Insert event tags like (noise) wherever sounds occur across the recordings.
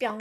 뿅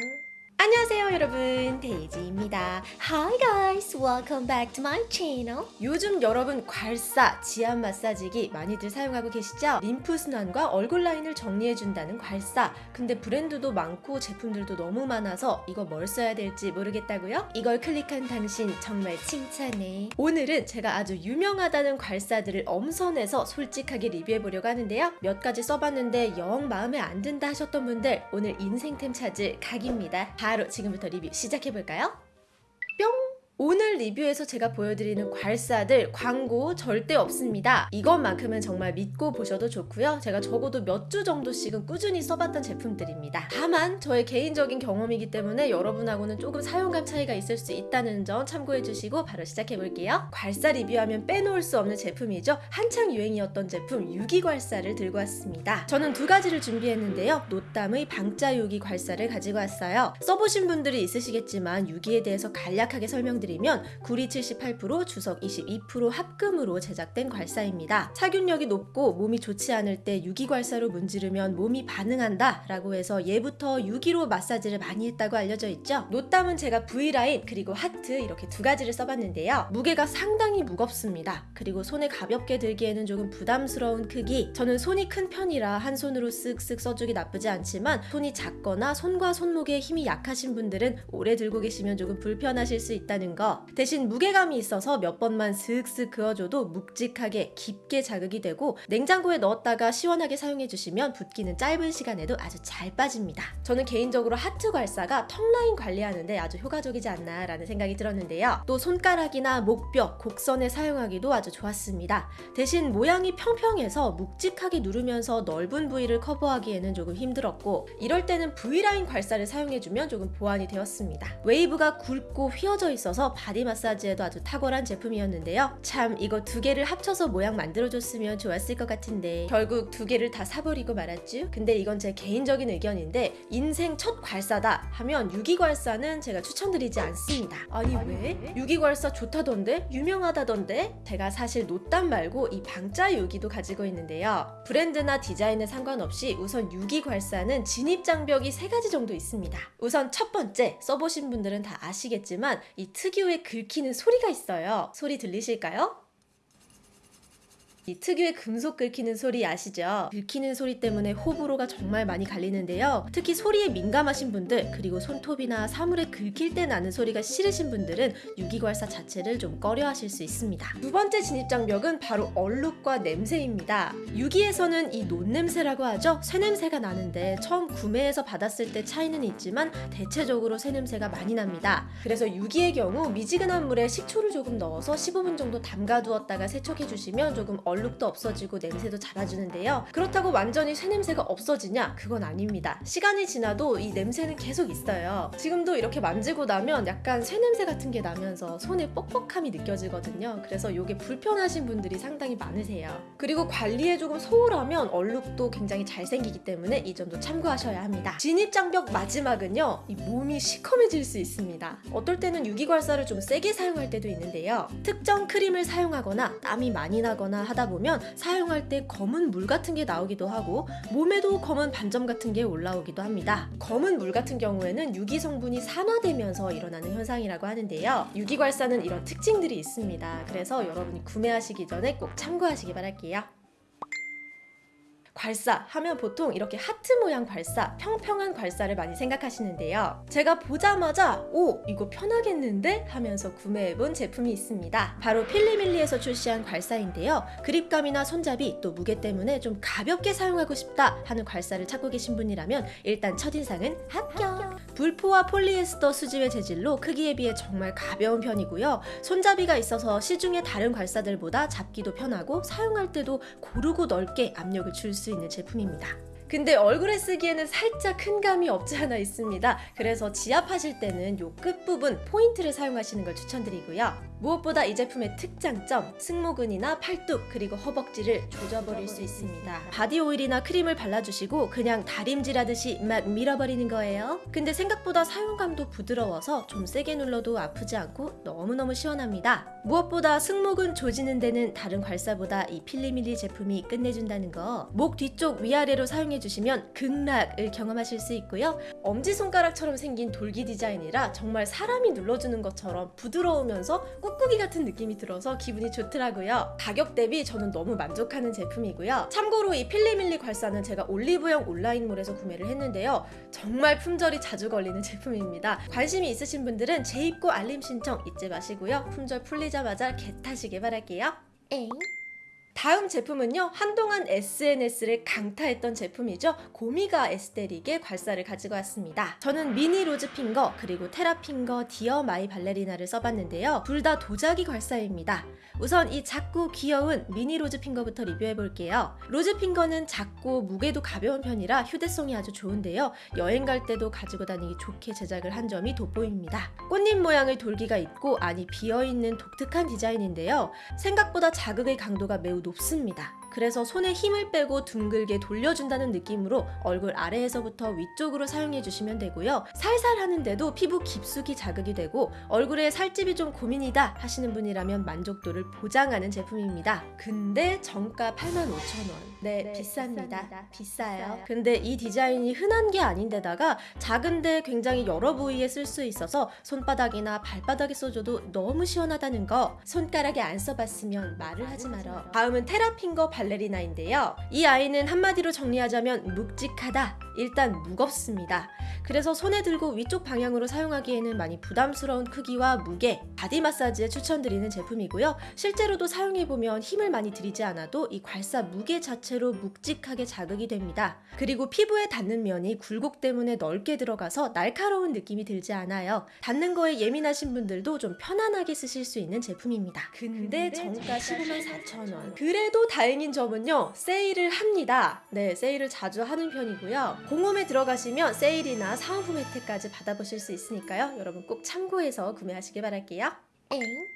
안녕하세요 여러분. 데이지입니다. Hi guys. Welcome back to my channel. 요즘 여러분 괄사, 지압 마사지기 많이들 사용하고 계시죠? 림프순환과 얼굴 라인을 정리해준다는 괄사. 근데 브랜드도 많고 제품들도 너무 많아서 이거 뭘 써야 될지 모르겠다고요? 이걸 클릭한 당신 정말 칭찬해. 오늘은 제가 아주 유명하다는 괄사들을 엄선해서 솔직하게 리뷰해보려고 하는데요. 몇 가지 써봤는데 영 마음에 안 든다 하셨던 분들 오늘 인생템 찾을 각입니다 바로 지금부터 리뷰 시작해볼까요? 뿅! 오늘 리뷰에서 제가 보여드리는 괄사들 광고 절대 없습니다. 이것만큼은 정말 믿고 보셔도 좋고요. 제가 적어도 몇 주 정도씩은 꾸준히 써봤던 제품들입니다. 다만 저의 개인적인 경험이기 때문에 여러분하고는 조금 사용감 차이가 있을 수 있다는 점 참고해 주시고 바로 시작해 볼게요. 괄사 리뷰하면 빼놓을 수 없는 제품이죠. 한창 유행이었던 제품 유기괄사를 들고 왔습니다. 저는 두 가지를 준비했는데요. 노담의 방자 유기 괄사를 가지고 왔어요. 써보신 분들이 있으시겠지만 유기에 대해서 간략하게 설명드릴게요. 말씀드리면 구리 78%, 주석 22% 합금으로 제작된 괄사입니다. 착균력이 높고 몸이 좋지 않을 때 유기괄사로 문지르면 몸이 반응한다 라고 해서 예부터 유기로 마사지를 많이 했다고 알려져 있죠. 노땀은 제가 V라인 그리고 하트 이렇게 두 가지를 써봤는데요. 무게가 상당히 무겁습니다. 그리고 손에 가볍게 들기에는 조금 부담스러운 크기 저는 손이 큰 편이라 한 손으로 쓱쓱 써주기 나쁘지 않지만 손이 작거나 손과 손목에 힘이 약하신 분들은 오래 들고 계시면 조금 불편하실 수 있다는 거 대신 무게감이 있어서 몇 번만 슥슥 그어줘도 묵직하게 깊게 자극이 되고 냉장고에 넣었다가 시원하게 사용해주시면 붓기는 짧은 시간에도 아주 잘 빠집니다. 저는 개인적으로 하트 괄사가 턱라인 관리하는데 아주 효과적이지 않나 라는 생각이 들었는데요. 또 손가락이나 목뼈, 곡선에 사용하기도 아주 좋았습니다. 대신 모양이 평평해서 묵직하게 누르면서 넓은 부위를 커버하기에는 조금 힘들었고 이럴 때는 V라인 괄사를 사용해주면 조금 보완이 되었습니다. 웨이브가 굵고 휘어져 있어서 바디 마사지에도 아주 탁월한 제품이었는데요. 참 이거 두 개를 합쳐서 모양 만들어줬으면 좋았을 것 같은데 결국 두 개를 다 사버리고 말았죠. 근데 이건 제 개인적인 의견인데 인생 첫 괄사다 하면 유기괄사는 제가 추천드리지 않습니다. 아니 왜? 유기괄사 좋다던데? 유명하다던데? 제가 사실 놋담 말고 이 방자 유기도 가지고 있는데요. 브랜드나 디자인에 상관없이 우선 유기괄사는 진입장벽이 세 가지 정도 있습니다. 우선 첫 번째 써보신 분들은 다 아시겠지만 이 특이 특유의 긁히는 소리가 있어요. 소리 들리실까요? 이 특유의 금속 긁히는 소리 아시죠? 긁히는 소리 때문에 호불호가 정말 많이 갈리는데요. 특히 소리에 민감하신 분들 그리고 손톱이나 사물에 긁힐 때 나는 소리가 싫으신 분들은 유기괄사 자체를 좀 꺼려 하실 수 있습니다. 두 번째 진입장벽은 바로 얼룩과 냄새입니다. 유기에서는 이 논냄새라고 하죠. 쇠냄새가 나는데 처음 구매해서 받았을 때 차이는 있지만 대체적으로 쇠냄새가 많이 납니다. 그래서 유기의 경우 미지근한 물에 식초를 조금 넣어서 15분 정도 담가두었다가 세척해주시면 조금 얼 얼룩도 없어지고 냄새도 잡아주는데요. 그렇다고 완전히 쇠냄새가 없어지냐? 그건 아닙니다. 시간이 지나도 이 냄새는 계속 있어요. 지금도 이렇게 만지고 나면 약간 쇠냄새 같은 게 나면서 손에 뻑뻑함이 느껴지거든요. 그래서 이게 불편하신 분들이 상당히 많으세요. 그리고 관리에 조금 소홀하면 얼룩도 굉장히 잘 생기기 때문에 이 점도 참고하셔야 합니다. 진입장벽 마지막은요. 이 몸이 시커매질 수 있습니다. 어떨 때는 유기괄사를 좀 세게 사용할 때도 있는데요. 특정 크림을 사용하거나 땀이 많이 나거나 하다 보면 사용할 때 검은 물 같은 게 나오기도 하고 몸에도 검은 반점 같은 게 올라오기도 합니다. 검은 물 같은 경우에는 유기 성분이 산화되면서 일어나는 현상이라고 하는데요. 유기괄사는 이런 특징들이 있습니다. 그래서 여러분이 구매하시기 전에 꼭 참고하시기 바랄게요. 괄사 하면 보통 이렇게 하트 모양 괄사, 평평한 괄사를 많이 생각하시는데요. 제가 보자마자 오 이거 편하겠는데 하면서 구매해본 제품이 있습니다. 바로 필리밀리에서 출시한 괄사인데요. 그립감이나 손잡이 또 무게 때문에 좀 가볍게 사용하고 싶다 하는 괄사를 찾고 계신 분이라면 일단 첫인상은 합격! 불포화 폴리에스터 수지의 재질로 크기에 비해 정말 가벼운 편이고요. 손잡이가 있어서 시중의 다른 괄사들보다 잡기도 편하고 사용할 때도 고르고 넓게 압력을 줄수 수 있는 제품입니다. 근데 얼굴에 쓰기에는 살짝 큰 감이 없지 않아 있습니다. 그래서 지압하실 때는 이 끝부분 포인트를 사용하시는 걸 추천드리고요. 무엇보다 이 제품의 특장점, 승모근이나 팔뚝 그리고 허벅지를 조져버릴 수 있습니다. 바디 오일이나 크림을 발라주시고 그냥 다림질하듯이 막 밀어버리는 거예요. 근데 생각보다 사용감도 부드러워서 좀 세게 눌러도 아프지 않고 너무너무 시원합니다. 무엇보다 승모근 조지는 데는 다른 괄사보다 이 필리밀리 제품이 끝내준다는 거. 목 뒤쪽 위아래로 사용해주시면 극락을 경험하실 수 있고요. 엄지손가락처럼 생긴 돌기 디자인이라 정말 사람이 눌러주는 것처럼 부드러우면서 꾹 꾹이 같은 느낌이 들어서 기분이 좋더라고요. 가격 대비 저는 너무 만족하는 제품이고요. 참고로 이 필리밀리 괄사는 제가 올리브영 온라인몰에서 구매를 했는데요. 정말 품절이 자주 걸리는 (laughs) 제품입니다. 관심이 있으신 분들은 재입고 알림 신청 잊지 마시고요. 품절 풀리자마자 get하시길 바랄게요. 엥? 다음 제품은요 한동안 SNS를 강타했던 제품이죠. 고미가 에스테틱의 괄사를 가지고 왔습니다. 저는 미니 로즈 핑거 그리고 테라 핑거 디어 마이 발레리나를 써봤는데요. 둘 다 도자기 괄사입니다. 우선 이 작고 귀여운 미니 로즈 핑거부터 리뷰해 볼게요. 로즈 핑거는 작고 무게도 가벼운 편이라 휴대성이 아주 좋은데요. 여행 갈 때도 가지고 다니기 좋게 제작을 한 점이 돋보입니다. 꽃잎 모양의 돌기가 있고 안이 비어있는 독특한 디자인인데요. 생각보다 자극의 강도가 매우 높습니다. 그래서 손에 힘을 빼고 둥글게 돌려준다는 느낌으로 얼굴 아래에서부터 위쪽으로 사용해 주시면 되고요. 살살 하는데도 피부 깊숙이 자극이 되고 얼굴에 살집이 좀 고민이다 하시는 분이라면 만족도를 보장하는 제품입니다. 근데 정가 85,000원. 네, 네, 비쌉니다. 비쌉니다. 비싸요. 비싸요. 근데 이 디자인이 흔한 게 아닌데다가 작은데 굉장히 여러 부위에 쓸 수 있어서 손바닥이나 발바닥에 써줘도 너무 시원하다는 거 손가락에 안 써봤으면 말을 하지 말어 다음은 테라핑거 발레리나인데요 이 아이는 한마디로 정리하자면 묵직하다 일단 무겁습니다 그래서 손에 들고 위쪽 방향으로 사용하기에는 많이 부담스러운 크기와 무게 바디 마사지에 추천드리는 제품이고요 실제로도 사용해보면 힘을 많이 들이지 않아도 이 괄사 무게 자체로 묵직하게 자극이 됩니다 그리고 피부에 닿는 면이 굴곡 때문에 넓게 들어가서 날카로운 느낌이 들지 않아요. 닿는 거에 예민하신 분들도 좀 편안하게 쓰실 수 있는 제품입니다. 근데 정가 정가 15만 4천 원. 그래도 다행 인 점은요. 세일을 합니다. 네, 세일을 자주 하는 편이고요. 공홈에 들어가시면 세일이나 사은품 혜택까지 받아보실 수 있으니까요. 여러분 꼭 참고해서 구매하시길 바랄게요. 엥?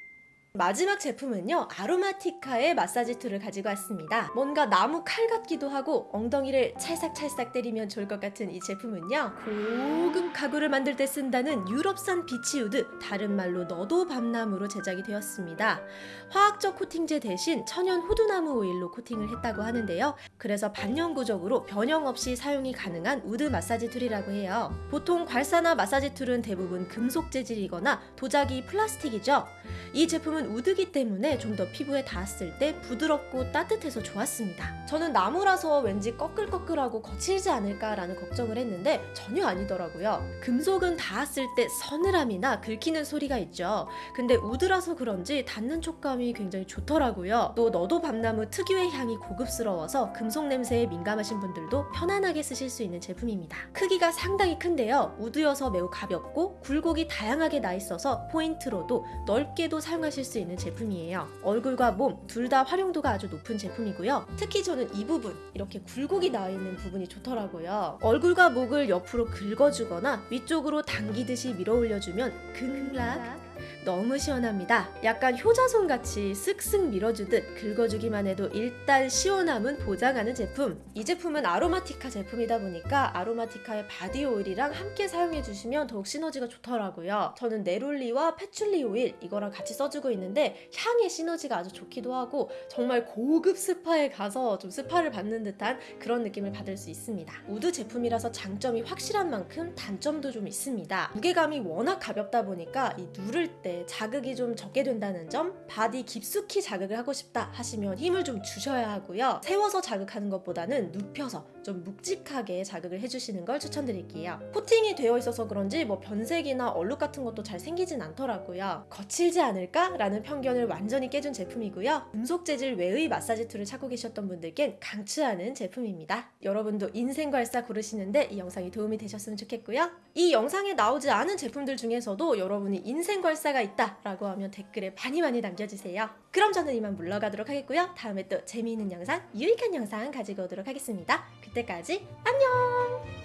마지막 제품은요 아로마티카의 마사지 툴을 가지고 왔습니다. 뭔가 나무 칼 같기도 하고 엉덩이를 찰싹찰싹 때리면 좋을 것 같은 이 제품은요 고급 가구를 만들 때 쓴다는 유럽산 beech wood 다른 말로 너도 밤나무로 제작이 되었습니다. 화학적 코팅제 대신 천연 호두나무 오일로 코팅을 했다고 하는데요. 그래서 반영구적으로 변형 없이 사용이 가능한 우드 마사지 툴이라고 해요. 보통 괄사나 마사지 툴은 대부분 금속 재질이거나 도자기 플라스틱이죠. 이 제품은 우드기 때문에 좀 더 피부에 닿았을 때 부드럽고 따뜻해서 좋았습니다. 저는 나무라서 왠지 꺼끌꺼끌하고 거칠지 않을까라는 걱정을 했는데 전혀 아니더라고요. 금속은 닿았을 때 서늘함이나 긁히는 소리가 있죠. 근데 우드라서 그런지 닿는 촉감이 굉장히 좋더라고요. 또 너도 밤나무 특유의 향이 고급스러워서 금속 냄새에 민감하신 분들도 편안하게 쓰실 수 있는 제품입니다. 크기가 상당히 큰데요. 우드여서 매우 가볍고 굴곡이 다양하게 나 있어서 포인트로도 넓게도 사용하실 수 있는 제품이에요. 얼굴과 몸 둘 다 활용도가 아주 높은 제품이고요. 특히 저는 이 부분 이렇게 굴곡이 나 있는 부분이 좋더라고요. 얼굴과 목을 옆으로 긁어주거나 위쪽으로 당기듯이 밀어 올려주면 극락 너무 시원합니다. 약간 효자손 같이 쓱쓱 밀어주듯 긁어주기만 해도 일단 시원함은 보장하는 제품. 이 제품은 아로마티카 제품이다 보니까 아로마티카의 바디 오일이랑 함께 사용해 주시면 더욱 시너지가 좋더라고요. 저는 neroli와 patchouli 오일 이거랑 같이 써주고 있는데 향의 시너지가 아주 좋기도 하고 정말 고급 스파에 가서 좀 스파를 받는 듯한 그런 느낌을 받을 수 있습니다. 우드 제품이라서 장점이 확실한 만큼 단점도 좀 있습니다. 무게감이 워낙 가볍다 보니까 이 누를 때 자극이 좀 적게 된다는 점, 바디 깊숙이 자극을 하고 싶다 하시면 힘을 좀 주셔야 하고요. 세워서 자극하는 것보다는 눕혀서 좀 묵직하게 자극을 해주시는 걸 추천드릴게요. 코팅이 되어 있어서 그런지 뭐 변색이나 얼룩 같은 것도 잘 생기진 않더라고요. 거칠지 않을까 라는 편견을 완전히 깨준 제품이고요. 금속 재질 외의 마사지 툴을 찾고 계셨던 분들께 강추하는 제품입니다. 여러분도 인생 괄사 고르시는데 이 영상이 도움이 되셨으면 좋겠고요. 이 영상에 나오지 않은 제품들 중에서도 여러분이 인생 괄사 가 있다라고 하면 댓글에 많이 많이 남겨주세요. 그럼 저는 이만 물러가도록 하겠고요. 다음에 또 재미있는 영상, 유익한 영상 가지고 오도록 하겠습니다. 그때까지 안녕!